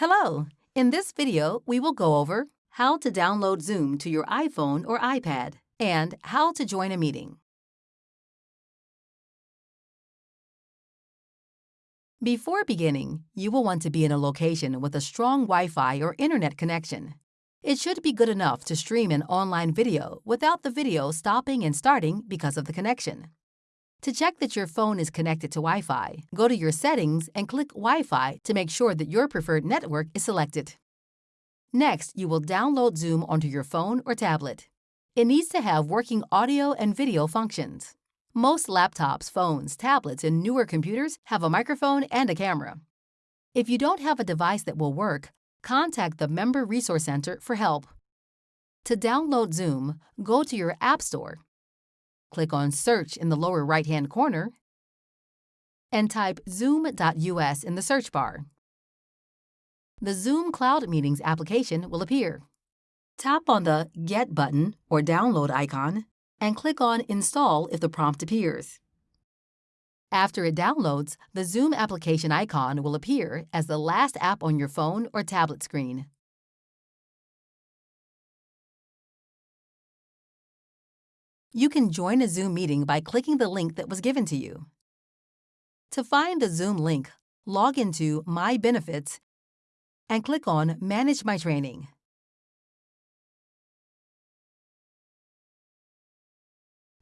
Hello! In this video, we will go over how to download Zoom to your iPhone or iPad and how to join a meeting. Before beginning, you will want to be in a location with a strong Wi-Fi or internet connection. It should be good enough to stream an online video without the video stopping and starting because of the connection. To check that your phone is connected to Wi-Fi, go to your settings and click Wi-Fi to make sure that your preferred network is selected. Next, you will download Zoom onto your phone or tablet. It needs to have working audio and video functions. Most laptops, phones, tablets, and newer computers have a microphone and a camera. If you don't have a device that will work, contact the Member Resource Center for help. To download Zoom, go to your App Store Click on Search in the lower right-hand corner and type zoom.us in the search bar. The Zoom Cloud Meetings application will appear. Tap on the Get button or download icon and click on Install if the prompt appears. After it downloads, the Zoom application icon will appear as the last app on your phone or tablet screen. You can join a Zoom meeting by clicking the link that was given to you. To find the Zoom link, log into My Benefits and click on Manage My Training.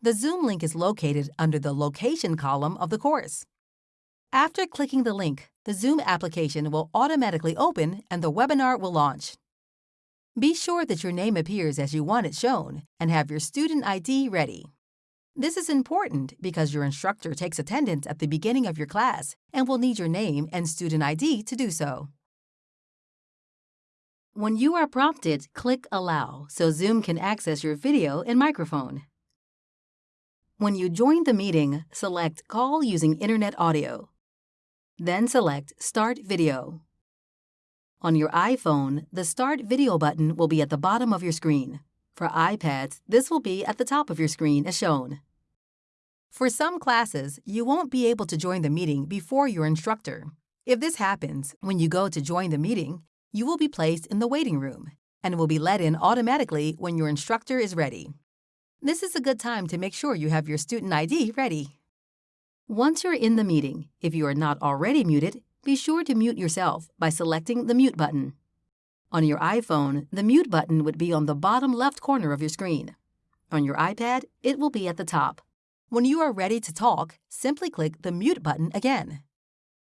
The Zoom link is located under the Location column of the course. After clicking the link, the Zoom application will automatically open and the webinar will launch. Be sure that your name appears as you want it shown and have your student ID ready. This is important because your instructor takes attendance at the beginning of your class and will need your name and student ID to do so. When you are prompted, click Allow so Zoom can access your video and microphone. When you join the meeting, select Call using Internet Audio. Then select Start Video. On your iPhone, the Start Video button will be at the bottom of your screen. For iPads, this will be at the top of your screen as shown. For some classes, you won't be able to join the meeting before your instructor. If this happens, when you go to join the meeting, you will be placed in the waiting room and will be let in automatically when your instructor is ready. This is a good time to make sure you have your student ID ready. Once you're in the meeting, if you are not already muted, be sure to mute yourself by selecting the Mute button. On your iPhone, the Mute button would be on the bottom left corner of your screen. On your iPad, it will be at the top. When you are ready to talk, simply click the Mute button again.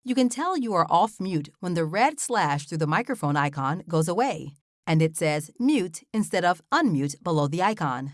You can tell you are off mute when the red slash through the microphone icon goes away, and it says Mute instead of Unmute below the icon.